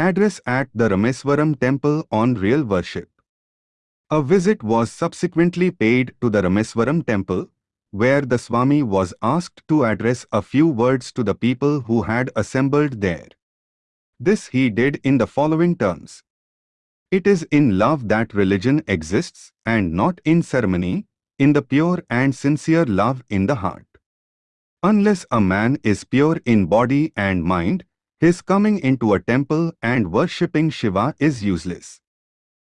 Address at the Rameswaram temple on real worship. A visit was subsequently paid to the Rameswaram temple, where the Swami was asked to address a few words to the people who had assembled there. This he did in the following terms. It is in love that religion exists and not in ceremony, in the pure and sincere love in the heart. Unless a man is pure in body and mind, his coming into a temple and worshipping Shiva is useless.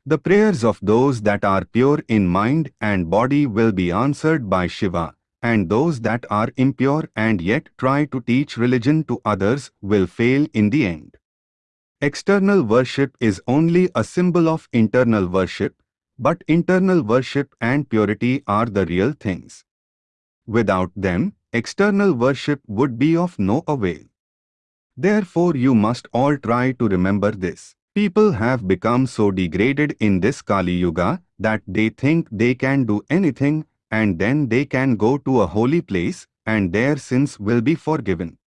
The prayers of those that are pure in mind and body will be answered by Shiva, and those that are impure and yet try to teach religion to others will fail in the end. External worship is only a symbol of internal worship, but internal worship and purity are the real things. Without them, external worship would be of no avail. Therefore you must all try to remember this. People have become so degraded in this Kali Yuga that they think they can do anything and then they can go to a holy place and their sins will be forgiven.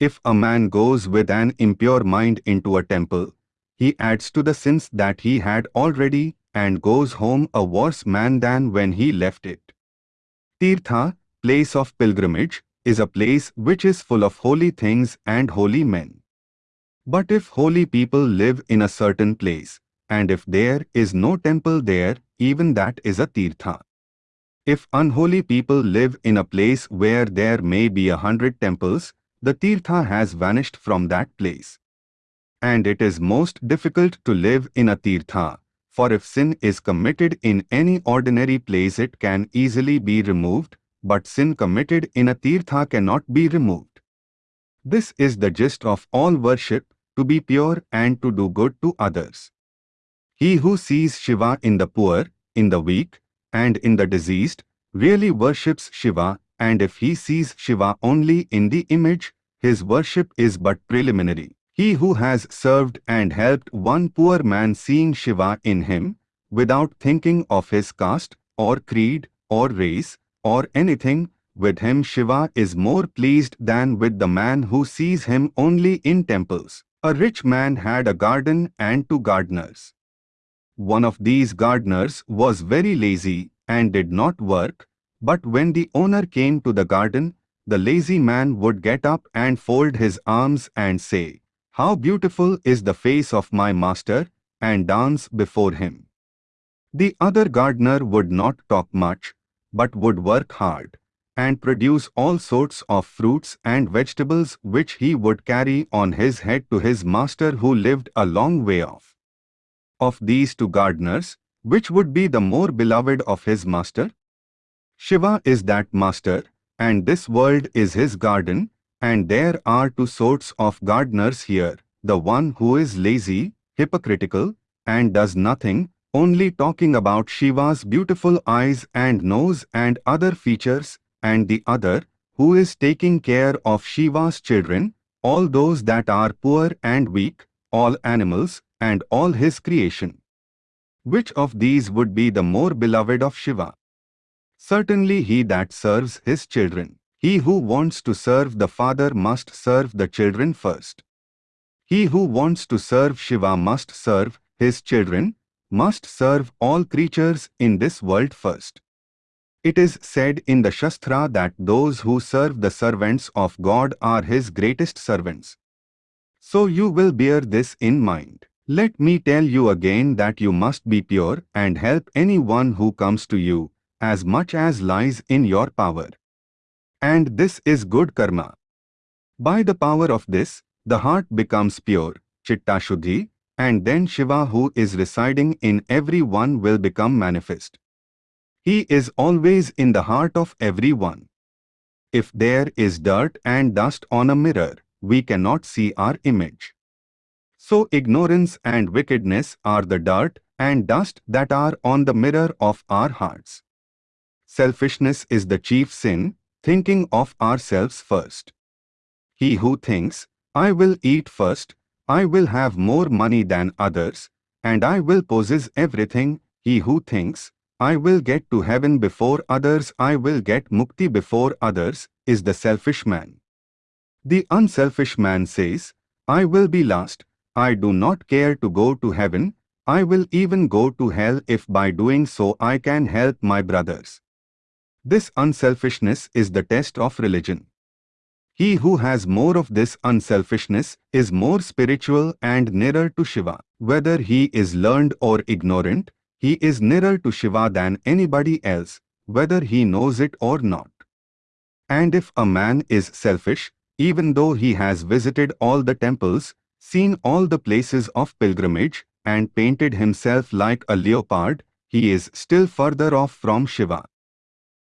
If a man goes with an impure mind into a temple, he adds to the sins that he had already and goes home a worse man than when he left it. Tirtha, place of pilgrimage, is a place which is full of holy things and holy men. But if holy people live in a certain place, and if there is no temple there, even that is a tirtha. If unholy people live in a place where there may be a hundred temples, the tirtha has vanished from that place. And it is most difficult to live in a tirtha, for if sin is committed in any ordinary place it can easily be removed, but sin committed in a tirtha cannot be removed. This is the gist of all worship, to be pure and to do good to others. He who sees Shiva in the poor, in the weak, and in the diseased, really worships Shiva and if he sees Shiva only in the image, his worship is but preliminary. He who has served and helped one poor man seeing Shiva in him, without thinking of his caste, or creed, or race, or anything, with him Shiva is more pleased than with the man who sees him only in temples. A rich man had a garden and two gardeners. One of these gardeners was very lazy and did not work, but when the owner came to the garden, the lazy man would get up and fold his arms and say, How beautiful is the face of my master, and dance before him. The other gardener would not talk much, but would work hard, and produce all sorts of fruits and vegetables which he would carry on his head to his master who lived a long way off. Of these two gardeners, which would be the more beloved of his master? Shiva is that master, and this world is his garden, and there are two sorts of gardeners here, the one who is lazy, hypocritical, and does nothing, only talking about Shiva's beautiful eyes and nose and other features, and the other, who is taking care of Shiva's children, all those that are poor and weak, all animals, and all his creation. Which of these would be the more beloved of Shiva? Certainly he that serves his children. He who wants to serve the father must serve the children first. He who wants to serve Shiva must serve his children, must serve all creatures in this world first. It is said in the Shastra that those who serve the servants of God are his greatest servants. So you will bear this in mind. Let me tell you again that you must be pure and help anyone who comes to you, as much as lies in your power. And this is good karma. By the power of this, the heart becomes pure, Chitta Shuddhi, and then Shiva who is residing in every one will become manifest. He is always in the heart of everyone. If there is dirt and dust on a mirror, we cannot see our image. So ignorance and wickedness are the dirt and dust that are on the mirror of our hearts. Selfishness is the chief sin, thinking of ourselves first. He who thinks, I will eat first, I will have more money than others, and I will possess everything, he who thinks, I will get to heaven before others, I will get mukti before others, is the selfish man. The unselfish man says, I will be last, I do not care to go to heaven, I will even go to hell if by doing so I can help my brothers. This unselfishness is the test of religion. He who has more of this unselfishness is more spiritual and nearer to Shiva. Whether he is learned or ignorant, he is nearer to Shiva than anybody else, whether he knows it or not. And if a man is selfish, even though he has visited all the temples, seen all the places of pilgrimage, and painted himself like a leopard, he is still further off from Shiva.